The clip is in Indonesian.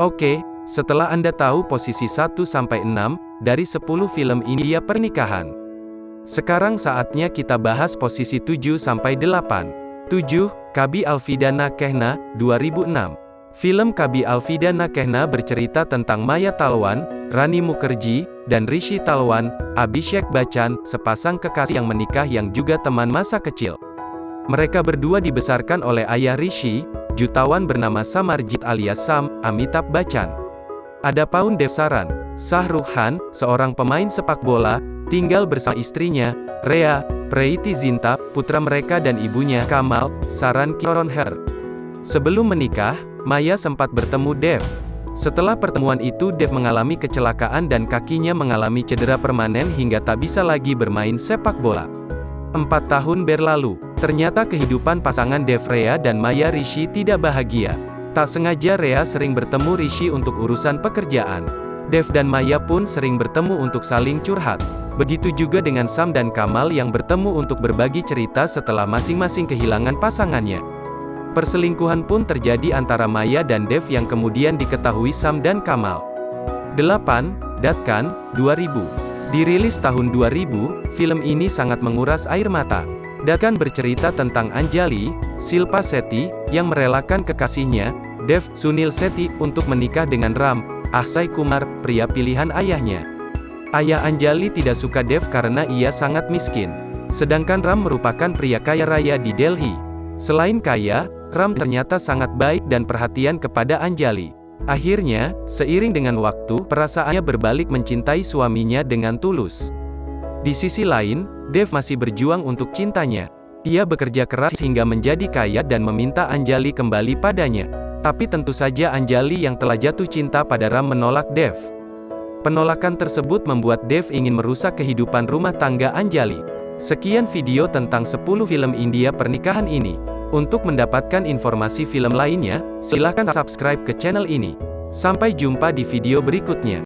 Oke, setelah Anda tahu posisi 1-6 dari 10 film India pernikahan. Sekarang saatnya kita bahas posisi 7-8. 7. Kabi Alvidana Kehna, 2006. Film Kabi Alvidana Kehna bercerita tentang Maya Talwan, Rani Mukherjee, dan Rishi Talwan, Abhishek Bachchan, sepasang kekasih yang menikah yang juga teman masa kecil. Mereka berdua dibesarkan oleh ayah Rishi, jutawan bernama Samarjit alias Sam, Amitabh Bachchan. Ada Paun Devsaran, Khan, seorang pemain sepak bola, tinggal bersama istrinya, Rea, Preity Zinta, putra mereka dan ibunya, Kamal, Saran Kiron Her. Sebelum menikah, Maya sempat bertemu Dev. Setelah pertemuan itu Dev mengalami kecelakaan dan kakinya mengalami cedera permanen hingga tak bisa lagi bermain sepak bola. Empat tahun berlalu, ternyata kehidupan pasangan Dev Rea dan Maya Rishi tidak bahagia. Tak sengaja Rea sering bertemu Rishi untuk urusan pekerjaan. Dev dan Maya pun sering bertemu untuk saling curhat. Begitu juga dengan Sam dan Kamal yang bertemu untuk berbagi cerita setelah masing-masing kehilangan pasangannya. Perselingkuhan pun terjadi antara Maya dan Dev yang kemudian diketahui Sam dan Kamal. 8. Datkan, 2000 Dirilis tahun 2000, film ini sangat menguras air mata. Dakan bercerita tentang Anjali, Silpa Seti, yang merelakan kekasihnya, Dev Sunil Seti, untuk menikah dengan Ram, Akshay Kumar, pria pilihan ayahnya. Ayah Anjali tidak suka Dev karena ia sangat miskin. Sedangkan Ram merupakan pria kaya raya di Delhi. Selain kaya, Ram ternyata sangat baik dan perhatian kepada Anjali. Akhirnya, seiring dengan waktu, perasaannya berbalik mencintai suaminya dengan tulus. Di sisi lain, Dev masih berjuang untuk cintanya. Ia bekerja keras hingga menjadi kaya dan meminta Anjali kembali padanya. Tapi tentu saja Anjali yang telah jatuh cinta pada Ram menolak Dev. Penolakan tersebut membuat Dev ingin merusak kehidupan rumah tangga Anjali. Sekian video tentang 10 film India pernikahan ini. Untuk mendapatkan informasi film lainnya, silakan subscribe ke channel ini. Sampai jumpa di video berikutnya.